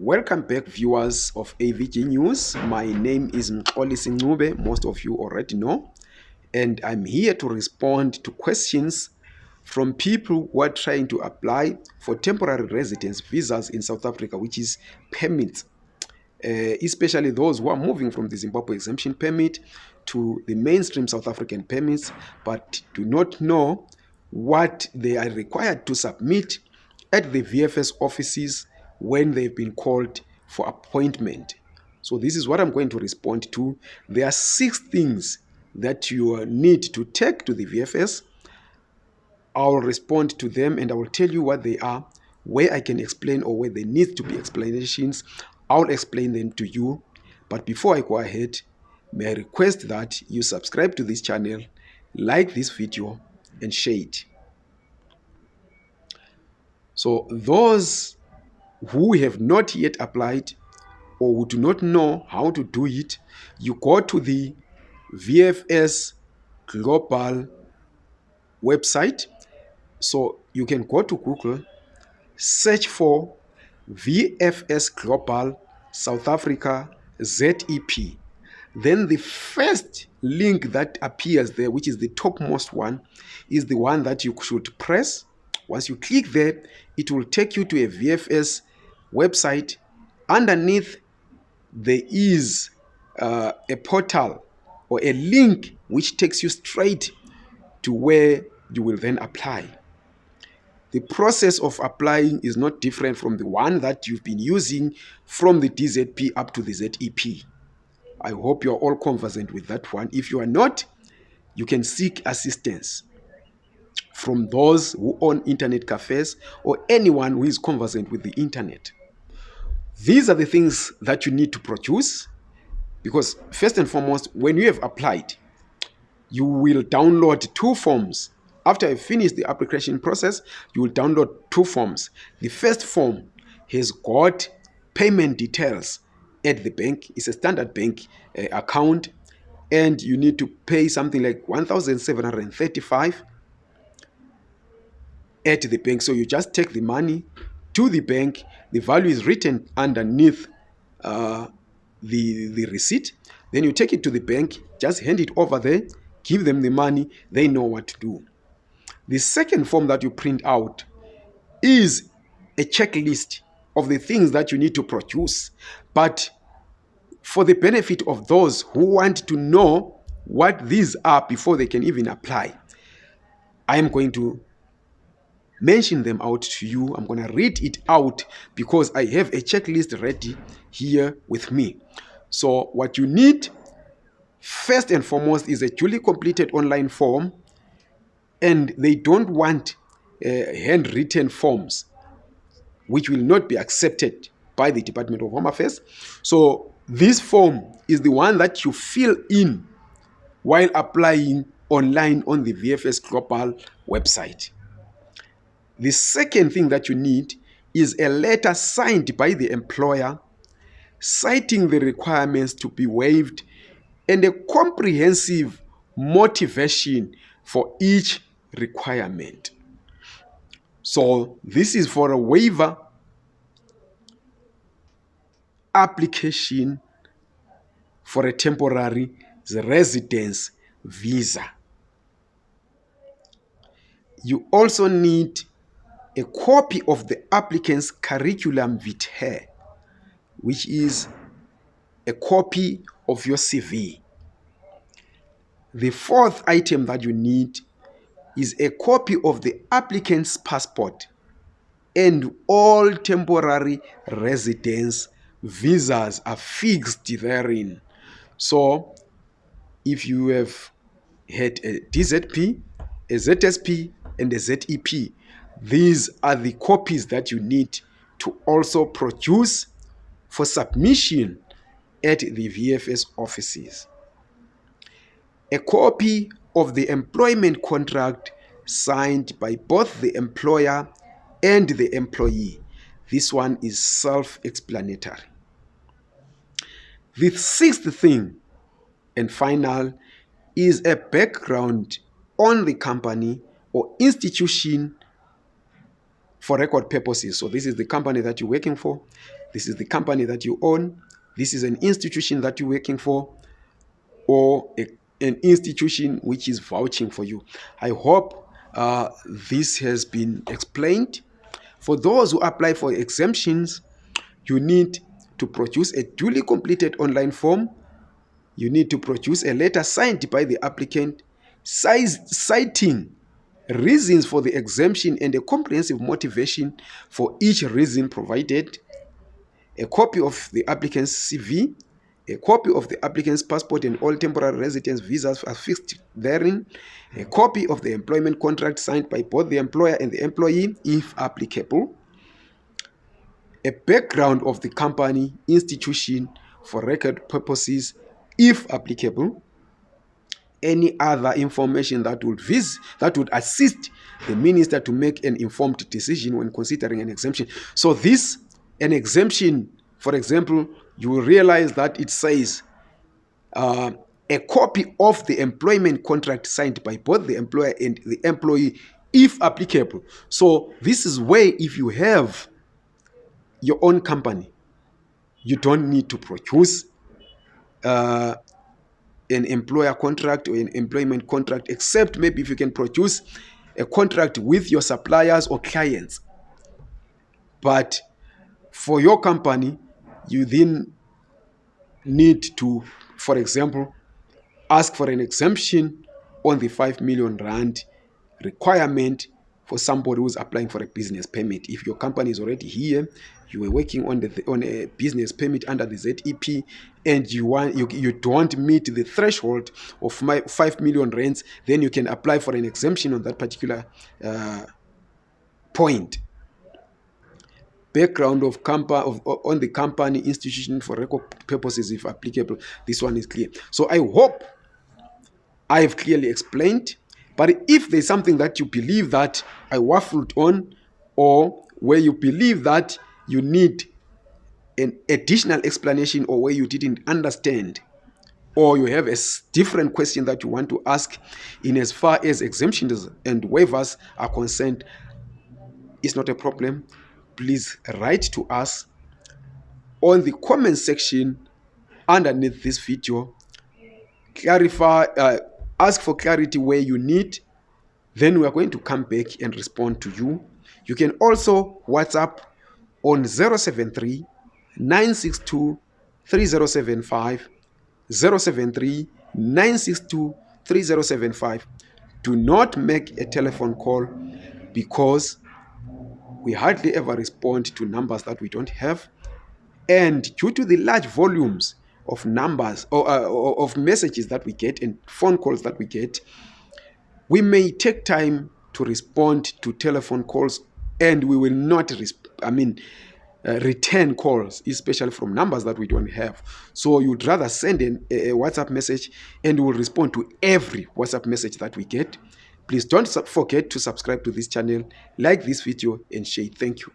Welcome back viewers of AVG News. My name is Mxolisi Ncube, most of you already know. And I'm here to respond to questions from people who are trying to apply for temporary residence visas in South Africa, which is permits. Uh, especially those who are moving from the Zimbabwe exemption permit to the mainstream South African permits, but do not know what they are required to submit at the VFS offices when they've been called for appointment. So this is what I'm going to respond to. There are six things that you need to take to the VFS. I'll respond to them and I will tell you what they are, where I can explain or where there needs to be explanations. I'll explain them to you. But before I go ahead, may I request that you subscribe to this channel, like this video, and share it. So those who have not yet applied or who do not know how to do it, you go to the VFS Global website. So you can go to Google, search for VFS Global South Africa ZEP. Then the first link that appears there, which is the topmost one, is the one that you should press. Once you click there, it will take you to a VFS website. Underneath, there is uh, a portal or a link which takes you straight to where you will then apply. The process of applying is not different from the one that you've been using from the DZP up to the ZEP. I hope you're all conversant with that one. If you are not, you can seek assistance from those who own internet cafes or anyone who is conversant with the internet. These are the things that you need to produce because first and foremost, when you have applied, you will download two forms. After I finish the application process, you will download two forms. The first form has got payment details at the bank. It's a standard bank uh, account and you need to pay something like 1,735 at the bank. So you just take the money to the bank. The value is written underneath uh, the, the receipt. Then you take it to the bank, just hand it over there, give them the money, they know what to do. The second form that you print out is a checklist of the things that you need to produce. But for the benefit of those who want to know what these are before they can even apply, I am going to mention them out to you. I'm going to read it out because I have a checklist ready here with me. So what you need first and foremost is a duly completed online form and they don't want uh, handwritten forms which will not be accepted by the Department of Home Affairs. So this form is the one that you fill in while applying online on the VFS Global website. The second thing that you need is a letter signed by the employer citing the requirements to be waived and a comprehensive motivation for each requirement. So this is for a waiver application for a temporary residence visa. You also need a copy of the applicant's curriculum vitae, which is a copy of your CV. The fourth item that you need is a copy of the applicant's passport and all temporary residence visas are fixed therein. So if you have had a DZP, a ZSP, and a ZEP, these are the copies that you need to also produce for submission at the VFS offices. A copy of the employment contract signed by both the employer and the employee. This one is self-explanatory. The sixth thing and final is a background on the company or institution for record purposes. So this is the company that you're working for. this is the company that you own, this is an institution that you're working for, or a, an institution which is vouching for you. I hope uh, this has been explained. For those who apply for exemptions, you need to produce a duly completed online form. You need to produce a letter signed by the applicant citing reasons for the exemption and a comprehensive motivation for each reason provided, a copy of the applicant's CV, a copy of the applicant's passport and all temporary residence visas affixed therein, a copy of the employment contract signed by both the employer and the employee, if applicable, a background of the company, institution for record purposes, if applicable, any other information that would vis that would assist the minister to make an informed decision when considering an exemption. So this an exemption, for example, you will realize that it says uh, a copy of the employment contract signed by both the employer and the employee, if applicable. So this is where if you have your own company, you don't need to produce uh, an employer contract or an employment contract, except maybe if you can produce a contract with your suppliers or clients. But for your company, you then need to, for example, ask for an exemption on the 5 million rand requirement for somebody who's applying for a business permit. If your company is already here, you were working on the on a business permit under the ZEP, and you want you, you don't meet the threshold of my five million rands, then you can apply for an exemption on that particular uh, point. Background of company of on the company institution for record purposes, if applicable. This one is clear. So I hope I have clearly explained but if there's something that you believe that I waffled on, or where you believe that you need an additional explanation, or where you didn't understand, or you have a different question that you want to ask in as far as exemptions and waivers are concerned, it's not a problem. Please write to us on the comment section underneath this video. Clarify. Uh, ask for clarity where you need then we are going to come back and respond to you. You can also whatsapp on 073 962 3075 073 962 3075 do not make a telephone call because we hardly ever respond to numbers that we don't have. And due to the large volumes of numbers or uh, of messages that we get and phone calls that we get, we may take time to respond to telephone calls and we will not, I mean, uh, return calls, especially from numbers that we don't have. So you'd rather send in a, a WhatsApp message and we'll respond to every WhatsApp message that we get. Please don't forget to subscribe to this channel, like this video and share. Thank you.